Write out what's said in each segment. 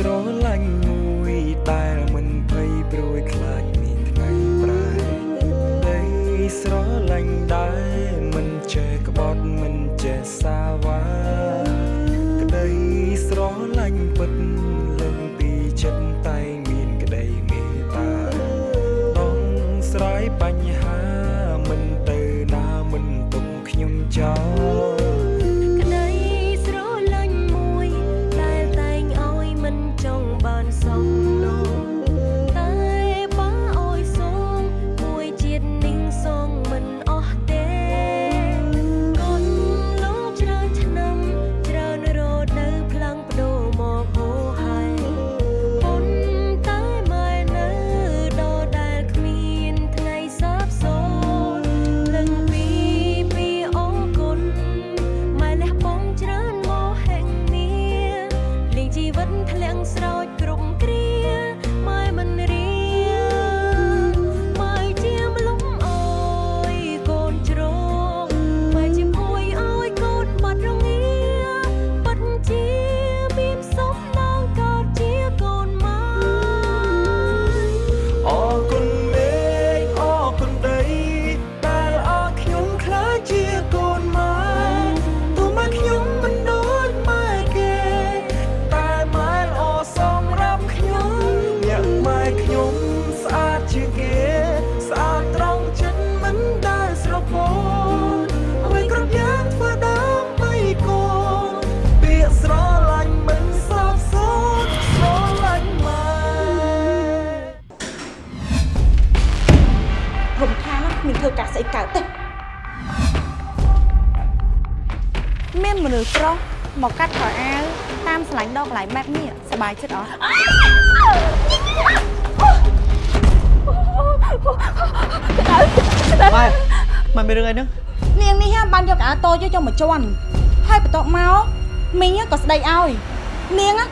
ស្រឡាញ់មួយដែលមិនភ័យព្រួយខ្លាចមានថ្ងៃប្រែដីស្រឡាញ់ដែរ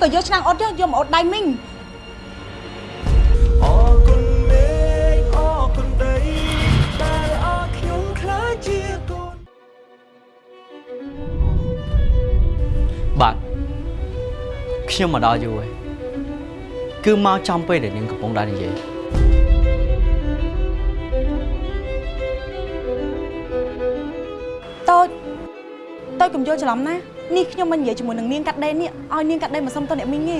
ក៏យកឆ្នាំងអ៊ុតយកយកមកអ៊ុតដៃមីងអរគុណមេឃអរគុណដីដែលអរខ្ញុំខ្លាចជាកូនបាទខ្ញុំមកដល់យូរហើយគឺមកចំពេលដែលនាងកំពុងដែរនិយាយតូចតូចកុំយល់ច្រឡំណា នេះខ្ញុំមិននិយាយជាមួយនឹងនាងកាត់ដេរនេះឲ្យនាងកាត់ដេរមកសុំទៅអ្នកមីងទេ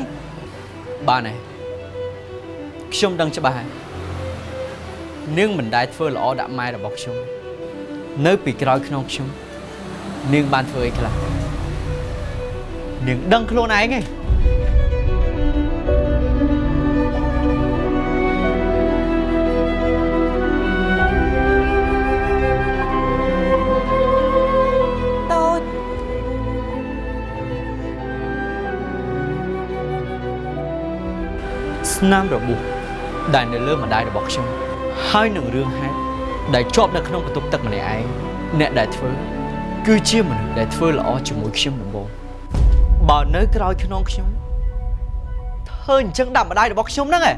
បាទហើយខ្ញុំដឹងច្បាស់ហើយនាងមិនដែលធ្វើល្អដាក់ម៉ែរបស់ខ្ញុំនៅពីក្រោយខ្នងខ្ញុំនាងបានធ្វើអីខ្លះនាងដឹងខ្លួនឯងឯង ស្នាមរបួសដែលនៅលើម្ដាយរបស់ខ្ញុំហើយនឹងរឿងហេតុដែលជាប់នៅក្នុងបន្ទប់ទឹកម្នាក់ឯងអ្នកដែលធ្វើគឺជាមនុស្សដែលធ្វើល្អជាមួយខ្ញុំដំបូងបើនៅក្រោយខ្នងខ្ញុំធ្វើអញ្ចឹងដាក់ម្ដាយរបស់ខ្ញុំហ្នឹងឯង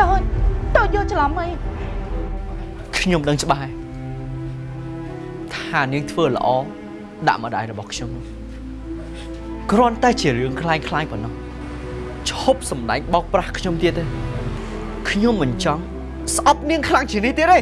តូចតូចយល់ច្រឡំអី ខ្ញុំដឹងច្បាស់ហើយថានាងធ្វើល្អដាក់ម្ដាយរបស់ខ្ញុំនោះគ្រាន់តែជារឿងคล้ายคล้ายប៉ុណ្ណោះ ឈប់សម្ដែងបោកប្រាស់ខ្ញុំទៀតទេខ្ញុំមិនចង់ស្អប់នាងខ្លាំងជាងនេះទៀតទេ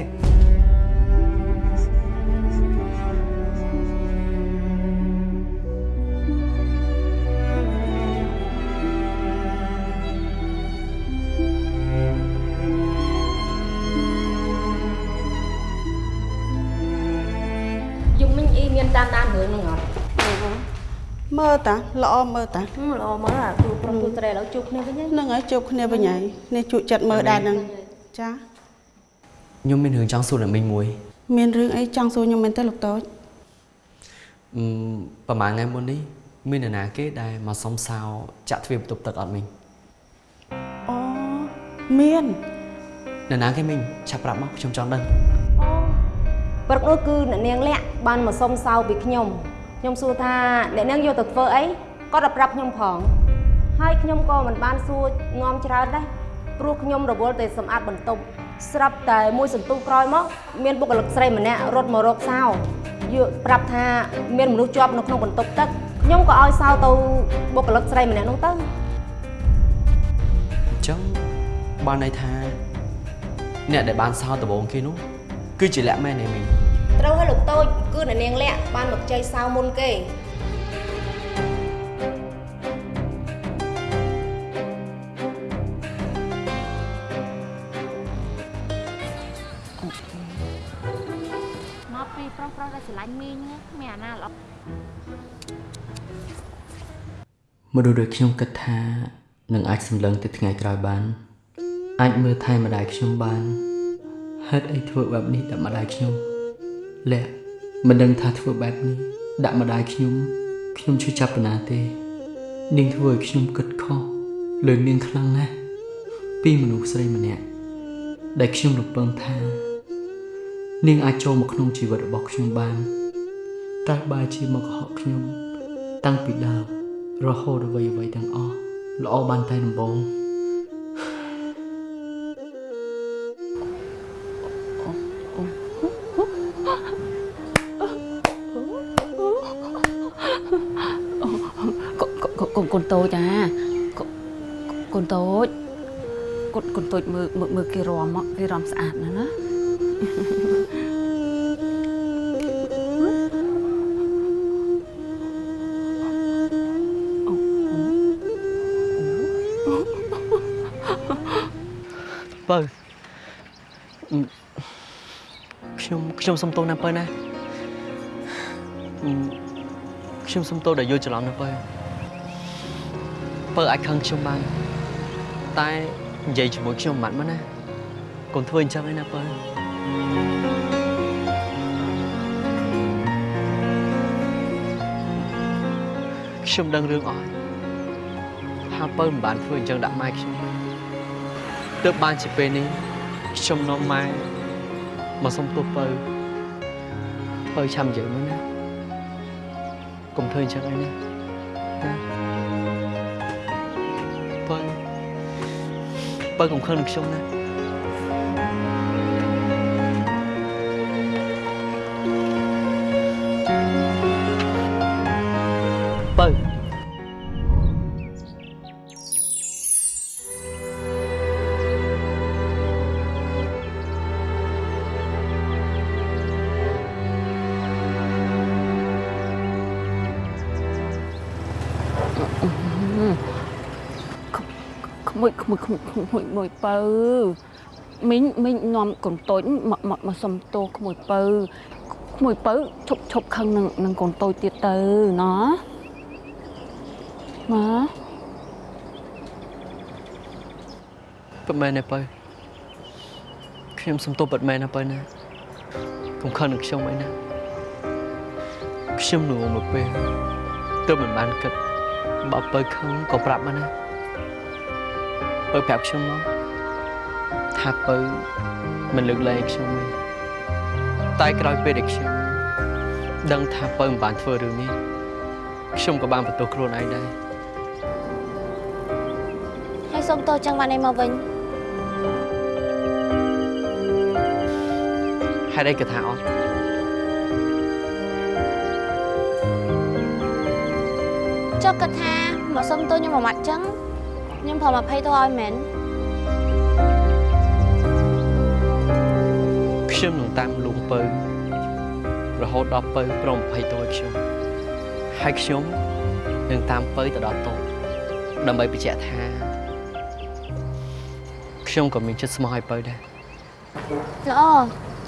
តាល្អមើលតាហឹមល្អមកអាគ្រូប្រុសទូត្រេឥឡូវជួបគ្នាវិញហើយនឹងហើយជួបគ្នាវិញហើយនេះជក់ចិត្តមើលដែរនឹងចាខ្ញុំមានរឿងចង់សួរអ្នកមីងមួយ មានរឿងអីចង់សួរខ្ញុំមែនទេលោកតូចអឺប្រហែលថ្ងៃមុននេះមាននរណាគេដែលមកសុំសោចាក់ទ្វារបន្ទប់ទឹកអត់មីងអូមាននរណាគេមីងឆាប់ប្រាប់មកខ្ញុំចង់ដឹងព្រឹកនោះគឺអ្នកនាងលាក់បានមកសុំសៅពីខ្ញុំ ខ្ញុំសួរថាអ្នកនាងយកទៅធ្វើអីគាត់ទៅប្រាប់ខ្ញុំផងហើយខ្ញុំក៏មិនបានសួរងំច្រើនដែរព្រោះខ្ញុំរវល់តែសម្អាតបន្ទប់ស្រាប់តែមួយសន្ទុះក្រោយមកមានបុគ្គលិកស្រីម្នាក់រត់មករកសៅយកប្រាប់ថាមានមនុស្សជាប់នៅក្នុងបន្ទប់ទឹកខ្ញុំក៏ឲ្យសៅទៅបុគ្គលិកស្រីម្នាក់នោះទៅញ្ចឹងបានន័យថា អ្នកដែលបានសោដំបងគេនោះគឺជាលក្ខមែនទេមីង ត្រូវឲ្យលោកតូចគឺអ្នកនាងលាក់បានមកជ័យសៅមុនគេមកពីប្រុសប្រុសដែលស្រឡាញ់មីងហ្នឹងគ្មានអាណាល្អមនុស្សដូចខ្ញុំគិតថានឹងអាចសម្លឹងទៅថ្ងៃក្រោយបាន អាចមើលថែម្ដាយខ្ញុំបានហេតុអីធ្វើបែបនេះដាក់ម្ដាយខ្ញុំ លះមិនដឹងថាធ្វើបែបនេះដាក់ម្ដាយខ្ញុំខ្ញុំឈឺចាប់ប៉ុណ្ណាទេ នាងធ្វើឲ្យខ្ញុំគិតខុសលើនាងខ្លាំងណាស់ពីមនុស្សស្រីម្នាក់ដែលខ្ញុំរំពឹងថា នាងអាចចូលមកក្នុងជីវិតរបស់ខ្ញុំបាន តែបែរជាមកកុហកខ្ញុំ តាំងពីដើមរហូតអ្វីអ្វីៗទាំងអស់ល្អបានតែដំបូង តូចអាកូកូនតូចកូនកូនតូចមើលមើលមើលគេរំមកគេរំស្អាតណាស់ណាបើអឺខ្ញុំខ្ញុំសុំទោសណាបើណាអឺខ្ញុំសុំទោសដែលយល់ច្រឡំណាបើ បើអាចខឹងខ្ញុំបានតែនិយាយជាមួយខ្ញុំមិនបានមកណាកុំធ្វើអញ្ចឹងឯណាបើខ្ញុំដឹងរឿងអស់ហើយថាបើមិនបានធ្វើអញ្ចឹងដាក់ម៉ែខ្ញុំទេទើបបានជាពេលនេះខ្ញុំនាំម៉ែមកសុំទោសបើបើឆាំនិយាយមើលណាកុំធ្វើអញ្ចឹងឯណាណា បើកុំខឹងនឹងខ្ញុំណា មួយក្មួយក្មួយក្មួយមួយបើមីងមីងនាំកូនតូចមកមកមកសុំទោសក្មួយបើក្មួយបើឈប់ឈប់ខឹងនឹងនឹងកូនតូចទៀតទៅណោះណាពិតមែនទេបើខ្ញុំសុំទោសពិតមែនណាបើណាកុំខឹងនឹងខ្ញុំអីណាខ្ញុំនឹងមកពេលទើបមិនបានគិតបើបើខឹងក៏ប្រាប់មកណា បើប្រាប់ខ្ញុំមកថាបើមិនលើកលែងខ្ញុំទេតែក្រោយពេលដែលខ្ញុំដឹងថាបើមិនបានធ្វើរឿងនេះខ្ញុំក៏បានបន្ទោសខ្លួនឯងដែរហើយសុំទោសចឹងបានឯងមកវិញហេតុអីក៏ថាអត់ចុះគិតថាមកសុំទោសខ្ញុំមួយម៉ាត់ចឹង ខ្ញុំព្រមអភ័យទោសឲ្យមែនខ្ញុំនឹងតាមលួងពៅរហូតដល់ពៅព្រម20តួឲ្យខ្ញុំហើយខ្ញុំនឹងតាមពៅទៅដល់តូបដើម្បីបញ្ជាក់ថាខ្ញុំក៏មានចិត្តស្មោះឲ្យពៅដែរល្អ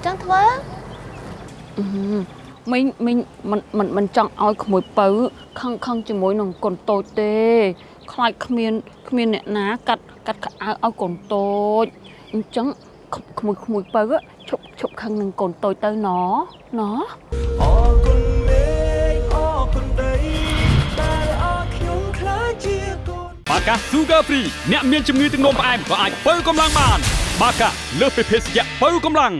ចឹងធ្វើអឺមីងមីងមិនមិនមិនចង់ឲ្យក្មួយបើខឹងខឹងជាមួយនឹងកូនតូចទេ ខ្លាចគ្មានគ្មានអ្នកណាកាត់កាត់ខោអាវឲ្យកូនតូចអញ្ចឹងក្ក្មួយក្មួយបើឈប់ឈប់ខឹងនឹងកូនតូចទៅណណអរគុណមេឃអរគុណដីដែលអរខ្ញុំខ្លាចជាកូនបាកា Sugar Free អ្នកមានជំងឺទឹកនោមផ្អែមក៏អាចបើកម្លាំងបាន បាកាលើសពីភេសជ្ជៈបើកម្លាំង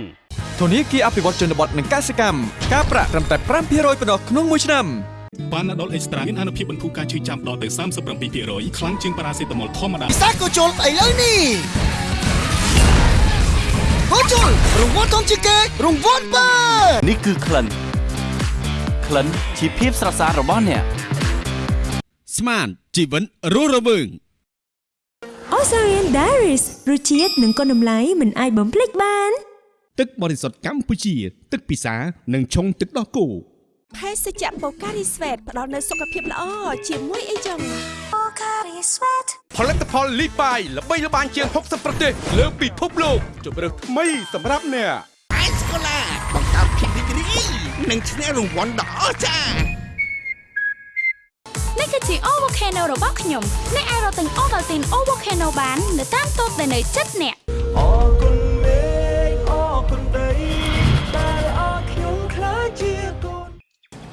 ធនាគារអភិវឌ្ឍជនបទនិងកសិកម្មការប្រាក់ត្រឹមតែ5%ប៉ុណ្ណោះក្នុងមួយឆ្នាំ បានដុលអេកស្ត្រាមានអនុភាពបន្ធូរការឈឺចាំដល់ទៅ37%ខ្លាំងជាងប៉ារ៉ាសេតាមុលធម្មតាពិសាក៏ជុលឥឡូវនេះក៏ជុលរង្វាន់ធំជាងគេរង្វាន់បើនេះគឺក្លិនក្លិនជាភាពស្រស់ស្អាតរបស់អ្នកស្មានជីវិនរស់រវើងអូ Osarian Diaries រសជាតិនិងគុណតម្លៃមិនអាចបំភ្លេចបាន ទឹកបរិសុទ្ធកម្ពុជា ទឹកពិសា និងឆុងទឹកដោះគោ ភេសជ្ជៈបូការីស្វេតផ្ដល់នូវសុខភាពល្អជាមួយអីចឹងបូការីស្វេតផលិតផលលីបាយល្បីល្បាញជាង60ប្រទេសលើពិភពលោកជម្រើសថ្មីសម្រាប់អ្នកអេសកូឡាបង្កើតភាពរីករាយនិងឈ្នះរង្វាន់ដ៏អស្ចារ្យនេះគឺជា O Volcano របស់ខ្ញុំអ្នកអាចរកទិញ Ovaltine O Volcano បាននៅតាមតូបដែលនៅជិតអ្នក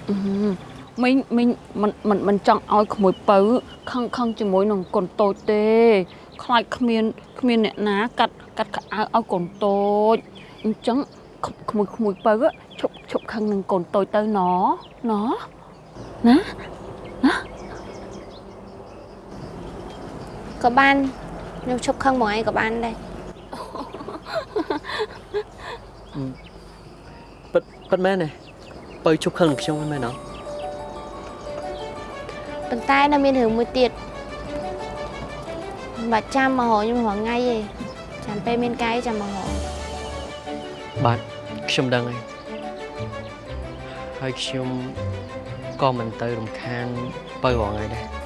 មីងមីងមិនមិនមិនចង់ឲ្យក្មួយពៅខឹងខឹងជាមួយនឹងកូនតូចទេខ្លាចគ្មានគ្មានអ្នកណាកាត់កាត់ខោអាវឲ្យកូនតូចអញ្ចឹងក្ក្មួយក្មួយពៅឈប់ឈប់ខឹងនឹងកូនតូចទៅណណណាក៏បានខ្ញុំឈប់ខឹងមកឯងក៏បានដែរពិតពិតមែនទេ បើជប់ខឹងនឹងខ្ញុំហ្នឹងមែនអត់ប៉ុន្តែនៅមានរឿងមួយទៀតមិនបាច់ចាំមកហៅខ្ញុំរាល់ថ្ងៃទេចាំពេលមានកាយចាំមកហៅបាទខ្ញុំដឹងហើយហើយខ្ញុំក៏មិនទៅរំខានបើរងថ្ងៃដែរ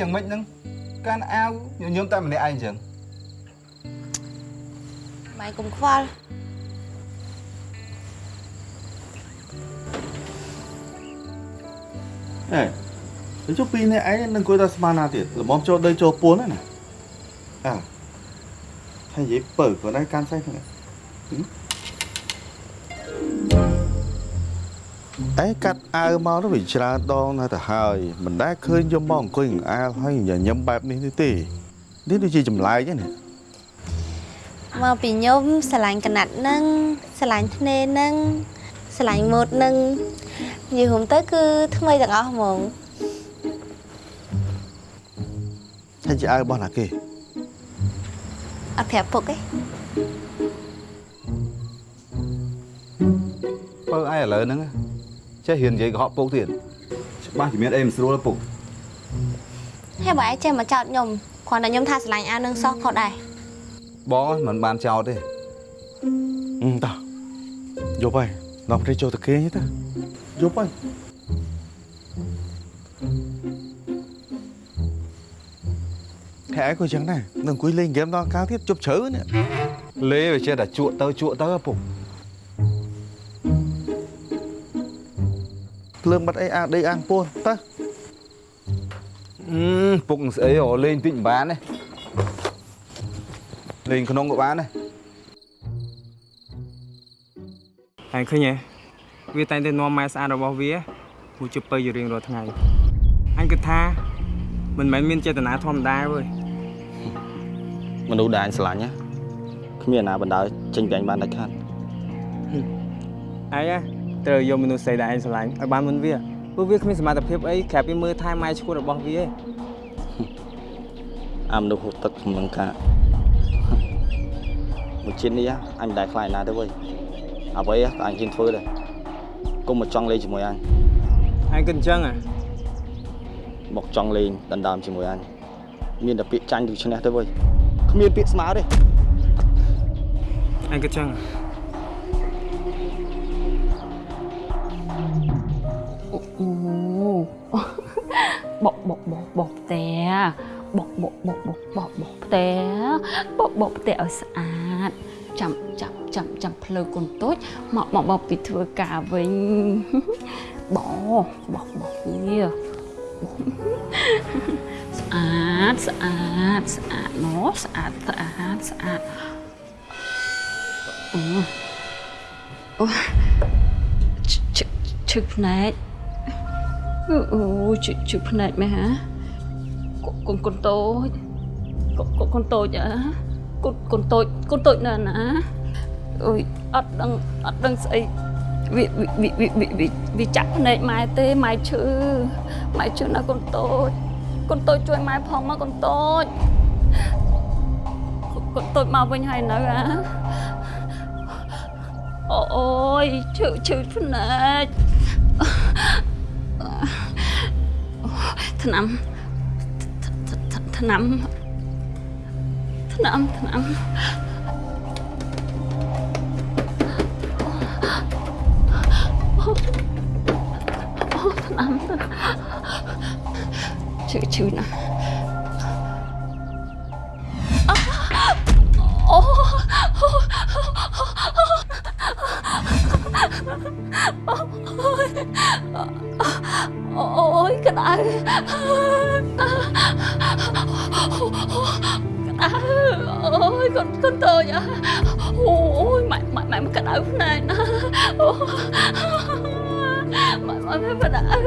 យ៉ាងម៉េចហ្នឹងកាន់អាវញញឹមតែម្នាក់ឯងអញ្ចឹងបាយកុំខ្វល់អេទៅចុះពីរនាក់ឯងនឹងគួរតែស្មានណាទៀតល្មមចូលដីចូលពួនហ្នឹងណាអើហើយនិយាយពើគាត់ឯងកាន់សៃហ្នឹង អេកាត់អាវមកទៅវាច្រើនដងណាស់ទៅហើយមិនដែលឃើញយកមកអង្គុយនឹងអាលហើយញញឹមបែបនេះទេនេះដូចជាចម្លែកហ្នឹងណាមកពីខ្ញុំស្រឡាញ់កណាត់នឹងស្រឡាញ់ធ្នេនឹងស្រឡាញ់ម៉ូតនឹងនិយាយរួមទៅគឺថ្មីទាំងអស់ហ្មងហើយជាអាវរបស់ណាគេអត់ប្រាប់ពុកទេបើឯងឥឡូវហ្នឹង ចេះរៀននិយាយកុហកពុកទៀតច្បាស់ជាមានអីមិនស្រួលទេពុកហើយបើឯងចេះមកចោតខ្ញុំគ្រាន់តែខ្ញុំថាស្រឡាញ់អាវនឹងសោះខុសដែរបងមិនបានចោលទេអឺតោះយកហើយដល់ព្រៃចូលទៅគេងទៅយកហើយហែក៏ចឹងដែរនឹងអង្គុយលេងហ្គេមដល់កាលទៀតជប់ជ្រៅនេះលេវាចេះតែជក់ទៅជក់ទៅពុក ភ្លើងបាត់អីអាដីអាងពួនទៅអឺពុកស្អីអូលេងតិចមិនបានទេលេងក្នុងក៏បានដែរហើយឃើញទេវាតែងតែនាំម៉ែស្អាតរបស់វាគូជិបទៅជារៀងរាល់ថ្ងៃអញគិតថាមិនមែនមានចេតនាធម្មតាទេមនុស្សដែលអញស្រឡាញ់ណាគ្មានអាណាបណ្ដោយចេញពីអញបានដាច់ខាតអាយ ត្រូវយកមនុស្សស្រីដែលឯងស្រឡាញ់ឲ្យបានមុនវាព្រោះវាគ្មានសមត្ថភាពអីក្រៅពីមើលថែម៉ែឈួតរបស់វាឯងអាមនុស្សហូបទឹកក្នុងលង្កាមួយជាតិនេះអញមិនដែលខ្លាចណាទេវើយអ្វីក៏អញហ៊ានធ្វើដែរកុំមកចង់លេងជាមួយអញអញគិតអញ្ចឹងហ៎មកចង់លេងដណ្ដើមជាមួយអញមានតែពាក្យចាញ់ឬឈ្នះទេវើយគ្មានពាក្យស្មើទេអញគិតអញ្ចឹងហ៎ បកបកបកបកផ្ទះបកបកបកបកបកបកផ្ទះបកបកផ្ទះឲ្យស្អាតចាំចាំចាំចាំផ្លូវកូនតូចមកមកមកពីធ្វើការវិញបកបកបកវាស្អាតស្អាតស្អាតណោះស្អាតស្អាតស្អាតអូអូឈឈឈឹកភ្នែក អូជិះជិះភ្នែកមែនហ៎កូនកូនតូចកូនកូនតូចអាកូនកូនតូចកូនតូចណាស់ណាអើយអត់ដឹងអត់ដឹងស្អីវាវាវាវាវាវាចាក់ភ្នែកម៉ែទេម៉ែឈឺម៉ែឈឺណាស់កូនតូចកូនតូចជួយម៉ែផងមកកូនតូចកូនតូចមកវិញហើយនៅអាអូអូយឈឺឈឺភ្នែក ថ្នាំថ្នាំថ្នាំថ្នាំអូថ្នាំឈឺឈឺណាស់អូអូ យក្តៅក្តៅអូយកូនកូនតូចអូយម៉ែម៉ែម៉ែមកក្តៅភ្នែកណាអូម៉ែម៉ែមិនដែរ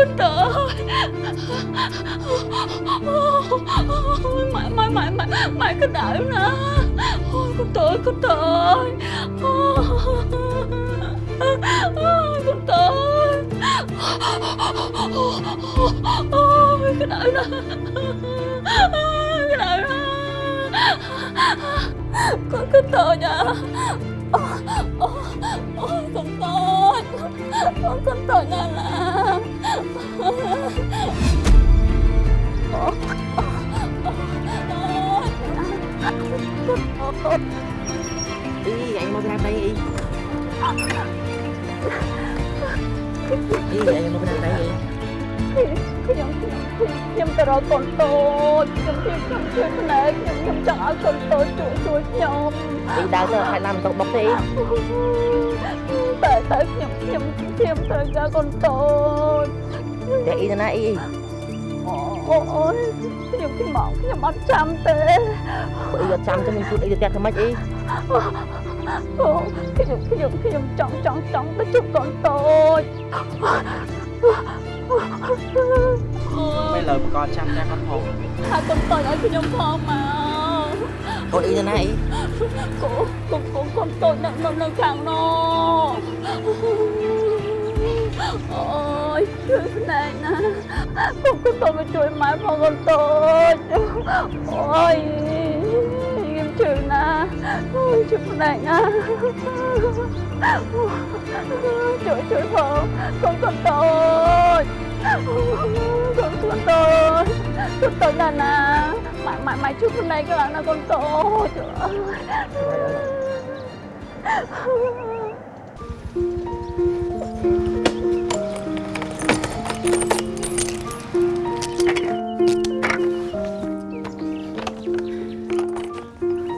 កូនកូនកូនតូចកូនកូនតូចជួយម៉ែផងអូកូនកូនតូចម៉ែម៉ែម៉ែម៉ែម៉ែក្តៅណាអូយកូ កូនតូចណាស់ណាអូ Ý, anh mau ra đây ý. Ý, anh mau ra đây ý. ខ្ញុំខ្ញុំទៅរកកូនតូចខ្ញុំខ្ញុំខ្ញុំជួយភ្នែកខ្ញុំខ្ញុំចង់ឲ្យកូនតូចជួយជួយខ្ញុំ Ý, đau tới hai năm tôi bốc đi. តែតែខ្ញុំខ្ញុំខ្ញុំត្រូវការកូនតូច Để ý nó ý. អូអូយ ខ្ញុំខ្ញុំមកខ្ញុំអត់ចាំទេ Ý, ở trong cho mình chút ý, để theo mấy ý. អូខ្ញុំខ្ញុំខ្ញុំចង់ចង់ចង់ទៅជួបកូនតូច Mấy lời của con chăm ra con hồn. ហើយកូនតូចឲ្យខ្ញុំផងមក Con ý nó ý. កូកូកូកូនតូចនៅនៅនៅខាងនោះអូយជួយភ្នែកណាកូនកូនតូចមកជួយម៉ែផងកូនតូចអូយខ្ញុំជឿណាអូយជួយភ្នែ កណាជួយជួយផងកូនកូនតូចកូនកូនតូចកូនតូចណាស់ណាម៉ែម៉ែម៉ែជួយភ្នែកខ្លាំងណាស់កូន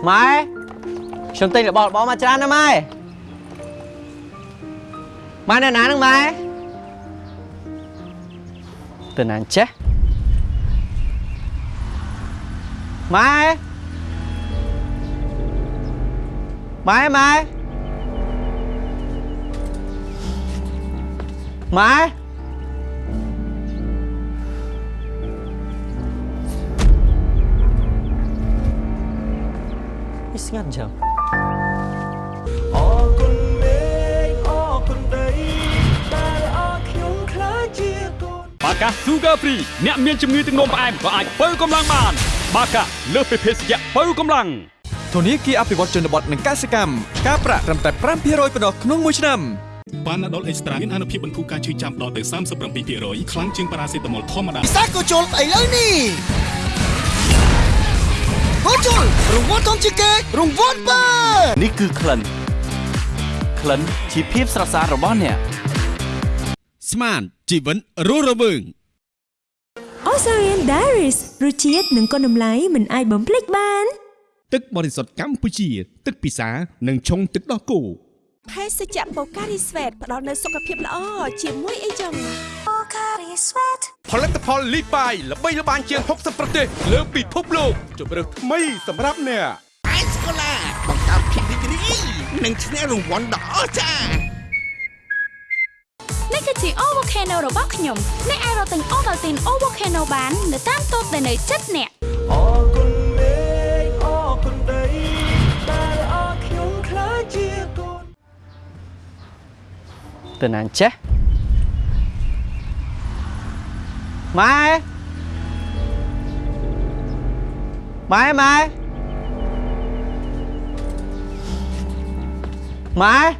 ម៉ែខ្ញុំទិញរបស់របរមកច្រើនណាស់ម៉ែម៉ែនៅណាហ្នឹងម៉ែទៅណាអញ្ចេះម៉ែម៉ែម៉ែម៉ែ វាស្ងាត់អញ្ចឹងអរគុណមេឃអរគុណដីដែលអរខ្ញុំខ្លាចជាកូនបាកា Sugar Free អ្នកមានជំងឺទឹកនោមផ្អែមក៏អាចបើកម្លាំងបាន បាកាលើសពីភេសជ្ជៈបើកម្លាំងធនាគារអភិវឌ្ឍជនបទនិងកសិកម្មការប្រាក់ត្រឹមតែ5%ប៉ុណ្ណោះក្នុងមួយឆ្នាំប៉ាណាដុលអេកស្ត្រាមានអនុភាពបន្ធូរការឈឺចាំដល់ទៅ37%ខ្លាំងជាងប៉ារ៉ាសេតាមុលធម្មតាសាកូជុលឥឡូវនេះ កូជុលរង្វាន់ធំជាងគេរង្វាន់បើនេះគឺក្លិនក្លិនជាភាពស្រស់ស្អាតរបស់អ្នកស្មានជីវិតរស់រវើង Osarian Diaries រសជាតិនិងគុណតម្លៃមិនអាចបំភ្លេចបាន ទឹកបរិសុទ្ធកម្ពុជា ទឹកពិសានិងឆុងទឹកដោះគោភេសជ្ជៈបូការីស្វេតផ្ដល់នូវសុខភាពល្អជាមួយអីចឹងបូការីស្វេត ផលិតផលលីបាយល្បីល្បាញជាង60ប្រទេសលើពិភពលោកជម្រើសថ្មីសម្រាប់អ្នកអេសកូឡាបង្កើតនឹងឈ្នះរង្វាន់ដ៏អស្ចារ្យនេះគឺជា O Volcano របស់ខ្ញុំអ្នកអាចរកទិញ Ovaltine O Volcano បាននៅតាមតូបដែលនៅជិតអ្នកអរគុណមេឃអរគុណដីដែលអរខ្ញុំខ្លាចជាកូនទៅណាចេះម៉ែម៉ែម៉ែម៉ែនេះស្ងាត់អញ្ចឹ Mai. Mai Mai. Mai.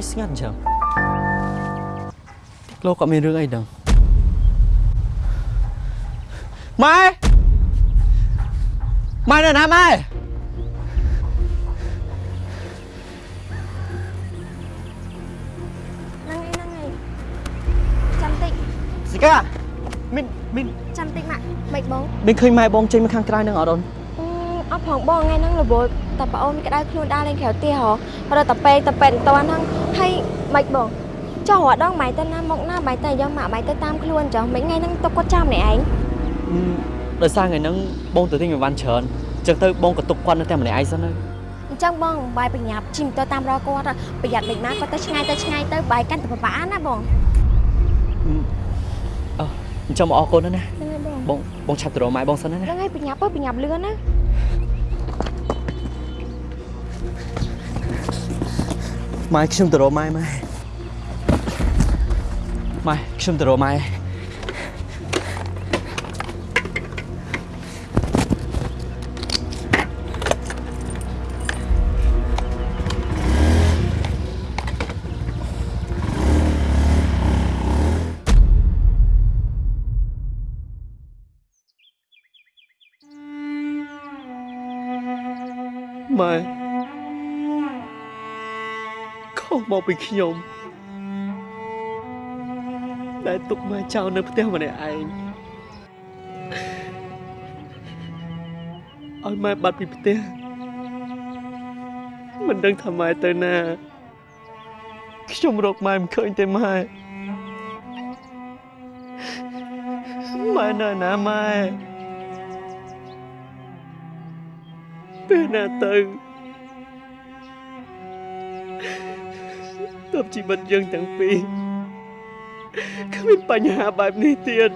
Isngat jam Tiklo kami rừng ai đâu Mai. Mai nè nè, Mai. កាមានមានចាំតិចម៉ាក់មិនបងមានឃើញម៉ែបងចេញមកខាងក្រៅនឹងអត់អូនអឺអត់ផងបងថ្ងៃហ្នឹងរវល់តែប្អូនក្តៅខ្លួនដើរលេងក្រៅផ្ទះហ៎រត់តែពេកតែពេកមិនតាន់ហ្នឹងហើយមិនបងចុះរដងម៉ៃទៅណាមកណាម៉ៃទៅយកម៉ាក់ម៉ៃទៅតាមខ្លួនចុះមិនថ្ងៃហ្នឹងទុកគាត់ចាំម្នាក់ឯងដោយសារថ្ងៃហ្នឹងបងទៅទិញអីវ៉ាន់ច្រើនអញ្ចឹងទៅបងក៏ទុកគាត់នៅតែម្នាក់ឯងសិនទៅអញ្ចឹងបងបាយប្រញាប់ជិះម៉ូតូតាមរកគាត់ប្រយ័ត្នមិនមកគាត់ទៅឆ្ងាយទៅឆ្ងាយទៅបាយកាន់តែពិបាកណាបង អឺអញ្ចឹងមកអរគុណណាស់ណាហ្នឹងហើយបងបងបងឆាប់ទៅរកម៉ែបងសិនណាណាហ្នឹងហើយប្រញាប់ទៅប្រញាប់លឿនណាម៉ែខ្ញុំទៅរកម៉ែម៉ែម៉ែខ្ញុំទៅរកម៉ែ ម៉ែខុសមកពីខ្ញុំដែលទុកម៉ែចោលនៅផ្ទះម្នាក់ឯងឲ្យម៉ែបាត់ពីផ្ទះមិនដឹងថាម៉ែទៅណាខ្ញុំរកម៉ែមិនឃើញទេម៉ែម៉ែនៅណាម៉ែ ពេលណាទៅទើបជីវិតយើងទាំងពីរគ្មានបញ្ហាបែបនេះទៀត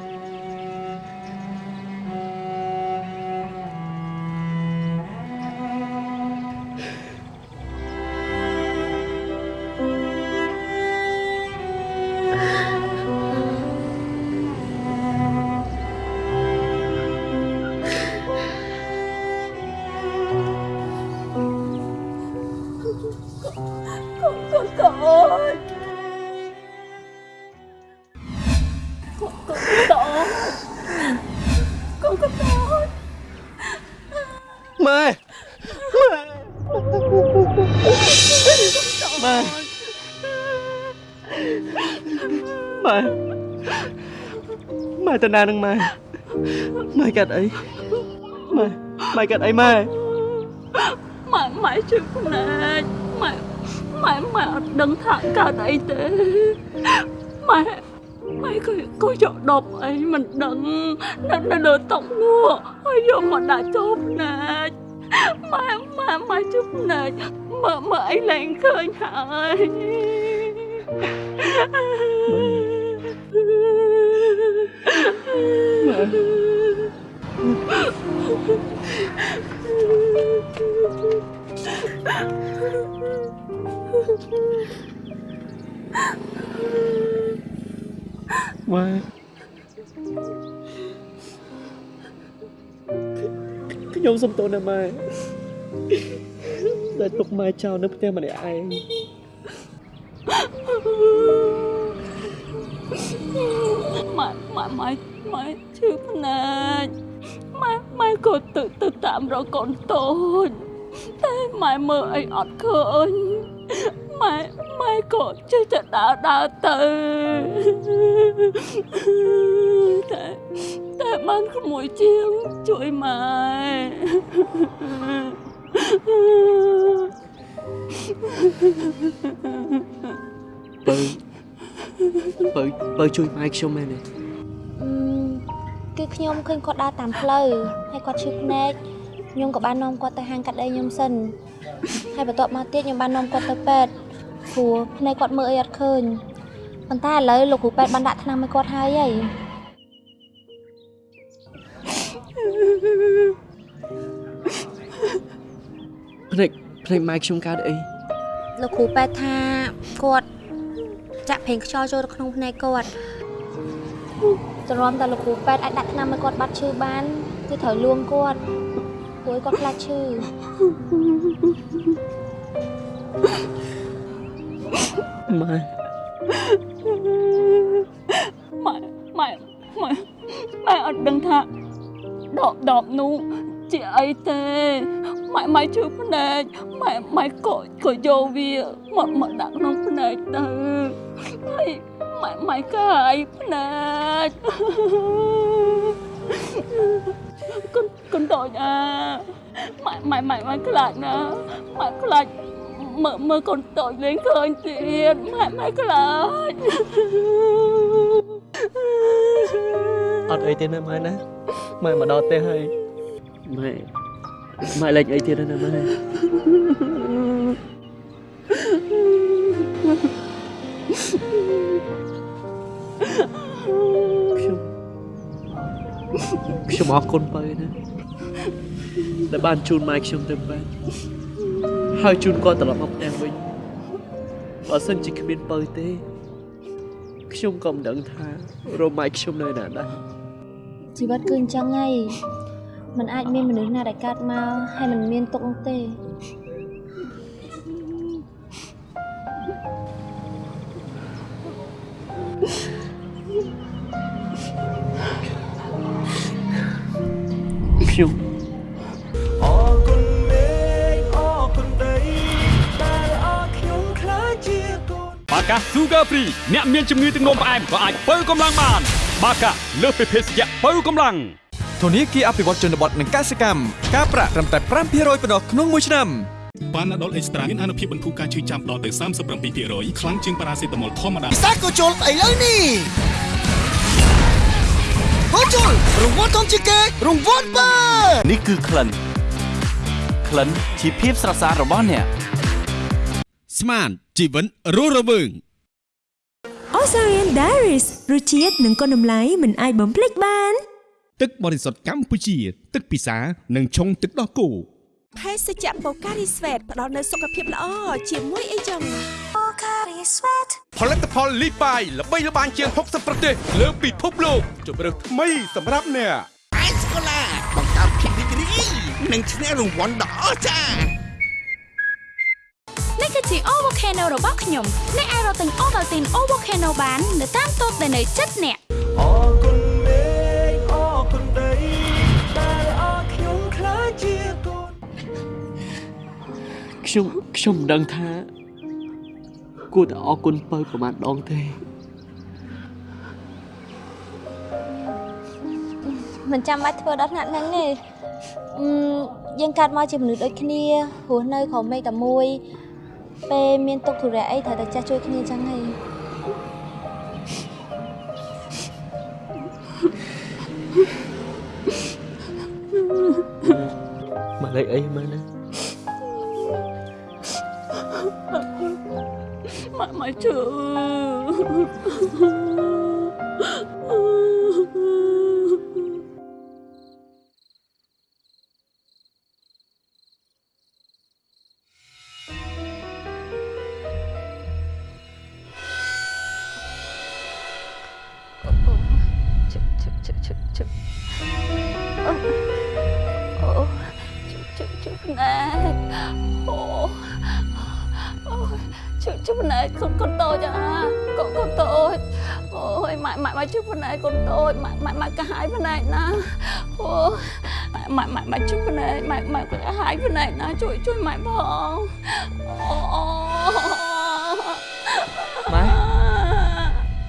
ទៅណានឹងម៉ែម៉ែកាត់អីម៉ែម៉ែកាត់អីម៉ែម៉ែម៉ែជួយភ្នែកម៉ែម៉ែម៉ែអត់ដឹងថាកើតអីទេម៉ែម៉ែក៏ក៏យកដប់អីមិនដឹងនៅនៅលើតុនោះហើយយកមកដាក់ចូលភ្នែកម៉ែម៉ែម៉ែជួយភ្នែកមើលមើលអីលែងឃើញហើយ ម៉ែខ្ញុំសុំទោសណាម៉ែដែលទុកម៉ែចោលនៅផ្ទះម្នាក់ឯង ម៉ែម៉ែម៉ែឈឺភ្នែកម៉ែម៉ែក៏ទៅទៅតាមរកកូនតូចតែម៉ែមើលអីអត់ឃើញម៉ែម៉ែក៏ជិះទៅដើរដើរទៅតែតែបានក្មួយជាងជួយម៉ែបើបើបើជួយម៉ែខ្ញុំមែនទេអឺ គឺខ្ញុំឃើញគាត់ដើរតាមផ្លូវហើយគាត់ឈឺភ្នែកខ្ញុំក៏បាននាំគាត់ទៅហាងកាត់ដេរខ្ញុំសិនហើយបន្ទាប់មកទៀតខ្ញុំបាននាំគាត់ទៅពេទ្យព្រោះភ្នែកគាត់មើលអីអត់ឃើញប៉ុន្តែឥឡូវលោកគ្រូពេទ្យបានដាក់ថ្នាំឲ្យគាត់ហើយហើយភ្នែកភ្នែកម៉ែខ្ញុំកើតអីលោកគ្រូពេទ្យថាគាត់ចាក់ប្រេងខ្យល់ចូលទៅក្នុងភ្នែកគាត់ ទ្រាំតែលោកគ្រូពេទ្យអាចដាក់ថ្នាំឲ្យគាត់បាត់ឈឺបានគឺត្រូវលួងគាត់ព្រោះឲ្យគាត់ខ្លាចឈឺម៉ែម៉ែម៉ែម៉ែម៉ែអត់ដឹងថាដបដបនោះជាអីទេម៉ែម៉ែជឿភ្នែកម៉ែម៉ែក៏ក៏យកវាមកមកដាក់ក្នុងភ្នែកទៅហើយ ម៉ែម៉ែកាយភ្នែកកូនកូនតូចអាម៉ែម៉ែម៉ែម៉ែខ្លាចណាម៉ែខ្លាចមើលមើលកូនតូចលេងឃើញទៀតម៉ែម៉ែខ្លាចអត់អីទេណាម៉ែណាម៉ែមកដល់ផ្ទះហើយម៉ែម៉ែលេចអីទៀតណាម៉ែ ខ្ញុំអរគុណបើណាដែលបានជូនម៉ែខ្ញុំទៅបែបហើយជូនគាត់ត្រឡប់មកផ្ទះវិញបើសិនជាគ្មានបើទេ ខ្ញុំក៏មិនដឹងថារមម៉ែខ្ញុំនៅណាដែរ ជីវិតគឺអញ្ចឹងហើយมันអាចមានមនុស្សណាដែលកើតមកហើយมันមានទុកនោះ ទេខ្ញុំអរគុណមេឃអរគុណដីដែលអរខ្ញុំខ្លាចជាកូនបាកា Sugar Free អ្នកមានជំងឺទឹកនោមផ្អែមក៏អាចបើកម្លាំងបាន បាកាលើសពីភេសជ្ជៈបើកម្លាំងធនាគារអភិវឌ្ឍជនបទនិងកសិកម្មការប្រាក់ត្រឹមតែ5%ប៉ុណ្ណោះក្នុងមួយឆ្នាំប៉ាណាដុលអេកស្ត្រាមានអានុភាពបន្ធូរការឈឺចាំដល់ទៅ37%ខ្លាំងជាងប៉ារ៉ាសេតាមុលធម្មតាពិសាក៏ជុលឥឡូវនេះ ហូជុលរង្វាន់ធំជាងគេរង្វាន់បើនេះគឺក្លិនក្លិនជាភាពស្រស់ស្អាតរបស់អ្នកស្មានជីវិតរស់រវើង Osarian Diaries រសជាតិនិងគុណតម្លៃមិនអាចបំភ្លេចបាន ទឹកបរិសុទ្ធកម្ពុជា ទឹកពិសានិងឆុងទឹកដោះគោភេសជ្ជៈបូការីស្វេតផ្ដល់នូវសុខភាពល្អជាមួយអីចឹងបូការីស្វេត ផលិតផលលីបាយល្បីល្បាញជាង60ប្រទេសលើពិភពលោកជម្រើសថ្មីសម្រាប់អ្នកអេសកូឡាបង្កើតភាពរីករាយនិងឈ្នះរង្វាន់ដ៏អស្ចារ្យនេះគឺជា O Volcano របស់ខ្ញុំអ្នកអាចរកទិញ Ovaltine O Volcano បាននៅតាមតូបដែលនៅជិតអ្នកអរគុណមេឃអរគុណដីដែលអរខ្ញុំខ្លាចជាកូនខ្ញុំខ្ញុំមិនដឹងថា គួរតែអរគុណបើប្រហែលដងទេមិនចាំបាច់ធ្វើដល់ថ្នាក់ហ្នឹងទេអឺយើងកើតមកជាមនុស្សដូចគ្នារស់នៅក្រោមមេឃតែមួយពេលមានទុកធុរៈអីត្រូវតែចេះជួយគ្នាចឹងហើយមកលេខអីមើលណា ម៉ែ ម៉ែម៉ែម៉ែជឹកផ្នែកម៉ែម៉ែកាហាយផ្នែកណាជួយជួយម៉ែផងអូអូម៉ែ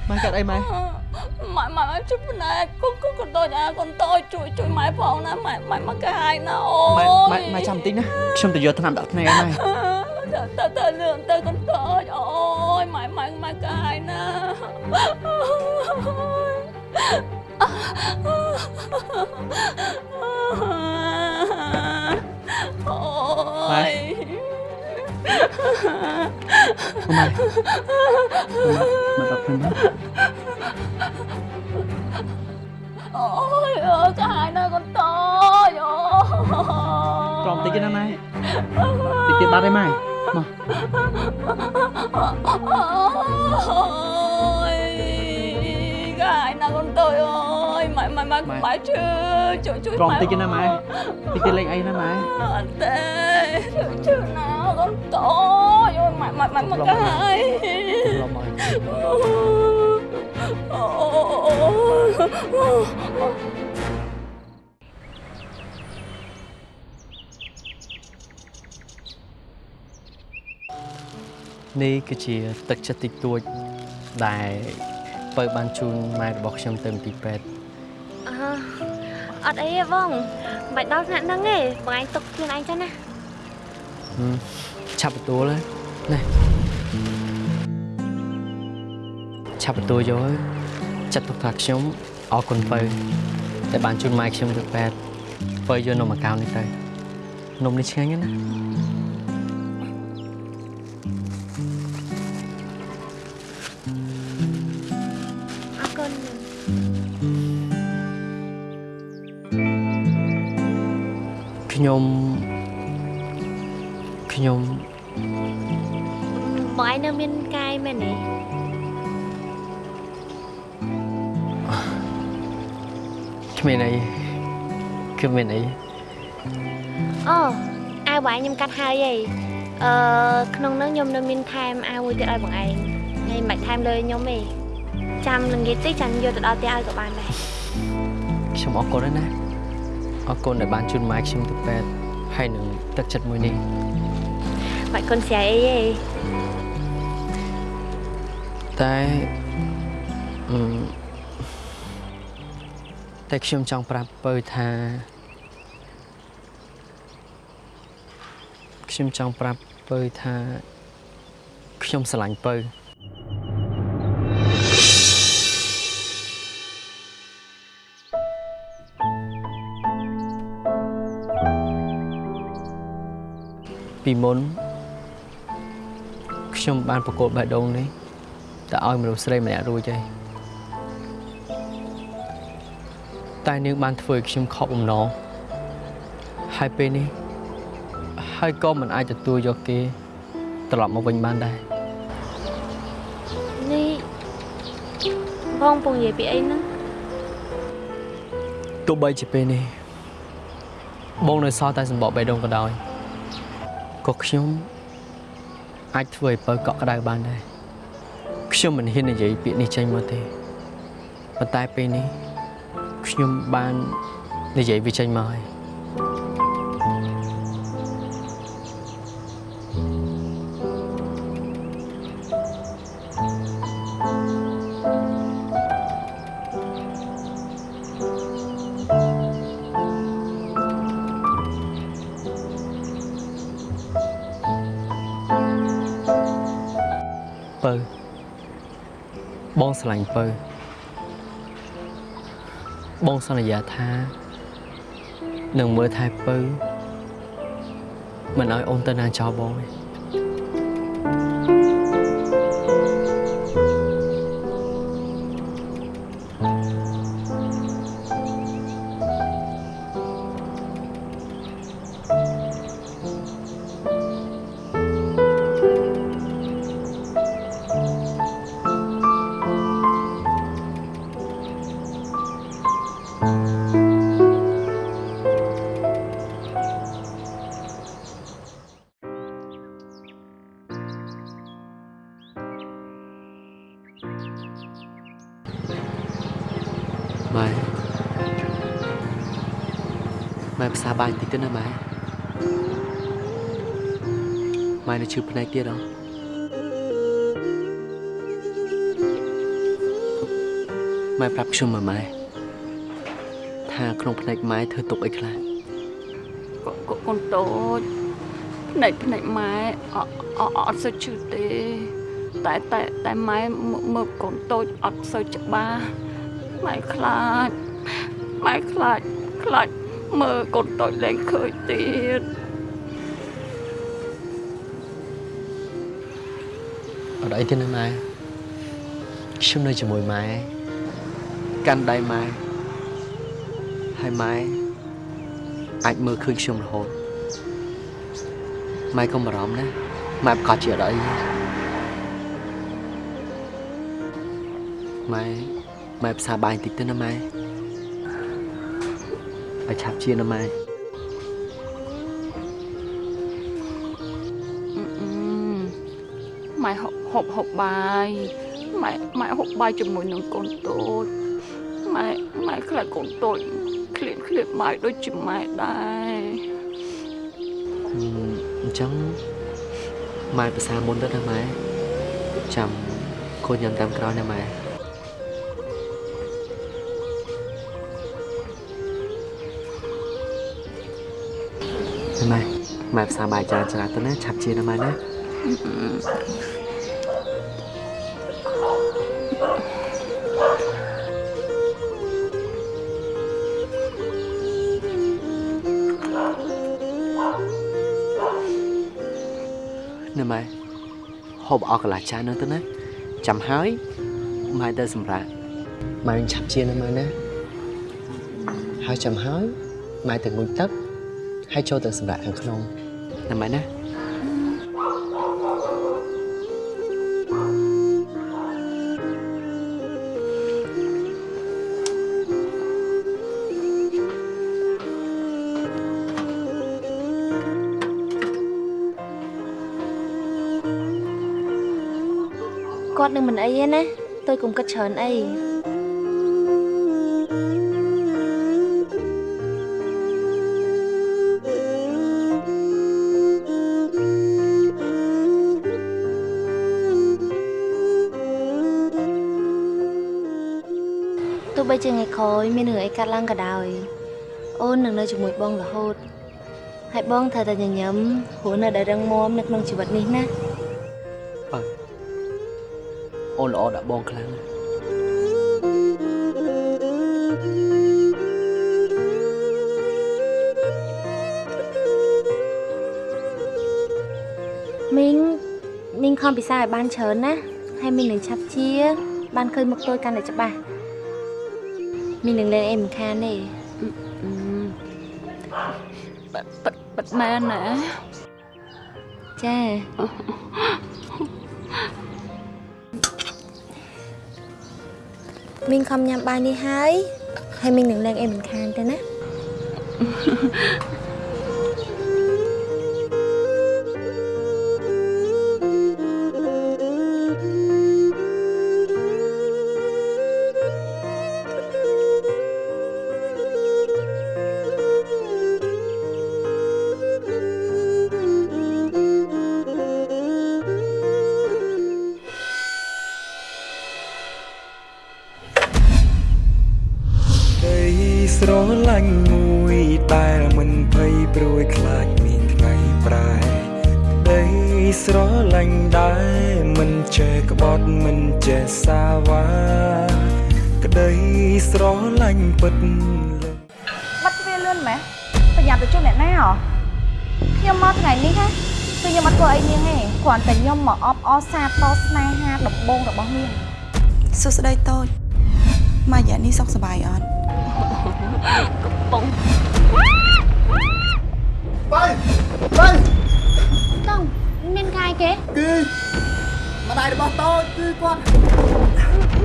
ម៉ែកាត់អីម៉ែម៉ែម៉ែម៉ែជួយផ្នែកកូនកូនកូនតូចអាកូនតូចជួយជួយម៉ែផងណាម៉ែម៉ែមកកាហាយណាអូម៉ែយម៉ែម៉ែចាំបន្តិចណាខ្ញុំទៅយកថ្នាំដាក់ភ្នែកឲ្យម៉ែទៅទៅទៅលឿនទៅកូនតូចអូយម៉ែម៉ែមកកាហាយណាអូ ម៉ែមកដល់ខ្ញុំណាអូយអើយកាយណាកូនតូចអូក្រំតិ ចទេណាម៉ែតិចទៀតបាត់ហើយម៉ែមកអូយកាយណាកូនតូចអូយម៉ែម៉ែម៉ែម៉ែជឿជួយជួយក្រំតិចទេណាម៉ែតិ ចទៀតលេងអីណាម៉ែអត់ទេជឿណាកូនតូចអូយម៉ែម៉ែម៉ែមកកាយឡំមកអូយនេះគឺជាទឹកចិត្តតិចតួចដែលបើបានជូនម៉ែរបស់ខ្ញុំទៅមន្ទីរពេទ្យអឺអត់អីទេបងមិនបាច់ដល់ថ្នាក់ហ្នឹងទេបងឯងទុកខ្លួនឯងចឹងណាហឹមឆាប់ទទួលហើយណាឆាប់ទទួលយកហើយចាត់ទុកថាខ្ញុំអរគុណបើដែលបានជូនម៉ែខ្ញុំទៅពេទ្យបើយកនំអាកោនេះទៅនំនេះឆ្ងាញ់ណាស់ ខ្ញុំខ្ញុំបងឯងនៅមានកាយមែនទេគ្មានអីគឺមានអីអូអាវបងឯងខ្ញុំកាត់ហើយហីអឺក្នុងហ្នឹងខ្ញុំនៅមានថែមអាវមួយទៀតឲ្យបងឯងហើយមិនបាច់ថែមលើខ្ញុំទេចាំនឹងនិយាយតិចចាំយកទៅដល់ផ្ទះឲ្យក៏បានដែរខ្ញុំអរគុណណាស់ អរគុណដែលបានជូនម៉ែខ្ញុំទៅពេទ្យហើយនឹងទឹកចិត្តមួយនេះបាច់គុណស្រ័យអីទេតែអឺតែខ្ញុំចង់ប្រាប់ពៅថាខ្ញុំចង់ប្រាប់ពៅថាខ្ញុំស្រឡាញ់ពៅ ពីមុនខ្ញុំបានប្រកួតបេះដូងនេះតែឲ្យមនុស្សស្រីម្នាក់រួចហើយតែនាងបានធ្វើឲ្យខ្ញុំខកបំណងហើយពេលនេះហើយក៏មិនអាចទទួលយកគេ ត្រឡប់មកវិញបានដែរនេះបងពងនិយាយពីអីហ្នឹងទោះបីជាពេលនេះបងនៅសល់តែសម្បកបេះដូងក៏ដោយ ក៏ខ្ញុំអាចធ្វើឲ្យពៅកក់ក្ដៅបានដែរខ្ញុំមិនហ៊ាននិយាយពាក្យនេះចេញមកទេប៉ុន្តែពេលនេះខ្ញុំបាននិយាយវាចេញមកហើយ បងស្រឡាញ់ពៅបងសន្យាថានឹងមើលថែពៅមិនឲ្យអូនទៅណាចោលបងទេ សារបាយបន្តិចទៅណាម៉ែម៉ែនៅឈឺភ្នែកទៀតអត់ម៉ែប្រាប់ខ្ញុំមើលម៉ែថាក្នុងភ្នែកម៉ែធ្វើទុកអីខ្លះកកកូនតូចភ្នែកភ្នែកម៉ែអអអត់សូវឈឺទេ តែតែតែម៉ែមើលមើលកូនតូចអត់សូវច្បាស់ម៉ែខ្លាចម៉ែខ្លាចខ្លាច មើលកូនតូចលែងឃើញទៀតអត់អីទេណាម៉ែខ្ញុំនៅជាមួយម៉ែកាន់ដៃម៉ែហើយម៉ែអាចមើលឃើញខ្ញុំរហូតម៉ែកុំបារម្ភណាម៉ែប្រកាសជាអត់អីម៉ែម៉ែផ្សារបាយបន្តិចទៅណាម៉ែ ឲ្យឆាប់ជាណាម៉ែម៉ែហូបហូបហូបបាយម៉ែម៉ែហូបបាយជាមួយនឹងកូនតូចម៉ែម៉ែខ្លាចកូនតូចឃ្លានឃ្លានបាយដូចជាម៉ែដែរអឺអញ្ចឹងម៉ែភាសាមុនទៅណាម៉ែចាំកូនញ៉ាំតាមក្រោយណាម៉ែ ម៉ែម៉ែភាសាបាយច្រើនច្រើនទៅណាឆាប់ជាណាម៉ែណាណាម៉ែហូបអស់កន្លះចាននោះទៅណាចាំហើយម៉ែទៅសម្រាប់ម៉ែនឹងឆាប់ជាណាម៉ែណាហើយចាំហើយម៉ែទៅងូតទឹក ហើយចូលទៅសម្រាប់ខាងក្នុងណាម៉ែណាគាត់នឹងមិនអីទេណា tôi cũng គិតច្ក្រោយមានរឿងអីកាត់ឡើងក៏ដោយ អូននឹងនៅជាមួយបងរហូតហើយបងត្រូវតែញញឹមព្រោះនៅតែរឹងមាំនៅក្នុងជីវិតនេះណាបើអូនល្អដាក់បងខ្លាំងណាស់មីងមីងខំពិសាឲ្យបានច្រើនណាហើយមីងនឹងឆាប់ជា បានឃើញមុខ tôi កាន់តែច្បាស់ មីងនឹងលែងអីមិនខានទេប៉ិតប៉ិតប៉ិតមែនណាចាមីងខំញ៉ាំបាយនេះហើយហើយមីងនឹងលែងអីមិនខានទេណា លឿនម៉េះប្រញាប់ទៅជួបអ្នកណាហ៎ខ្ញុំមកថ្ងៃនេះណាគឺខ្ញុំអត់ធ្វើអីនាងទេគ្រាន់តែខ្ញុំមកអបអរសាទរស្នេហាដំបងរបស់នាងសួស្តីតូចម៉ាយ៉ានេះសុខសប្បាយអត់កំពុងបាយបាយតងមានកាយគេគឺម្ដាយរបស់តូចគឺគាត់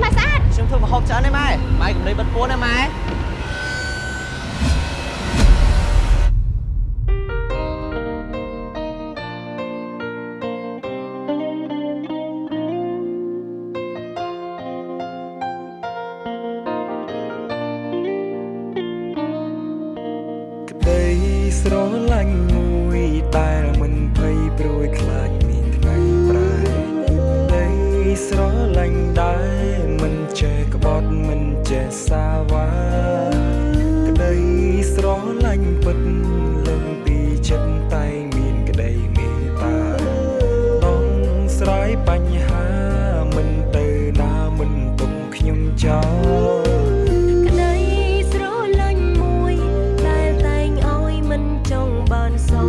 ម៉ែស្អាតខ្ញុំធ្វើម្ហូបច្រើនទេម៉ែម៉ែកុំលេបបិទពួនណាម៉ែ ban xa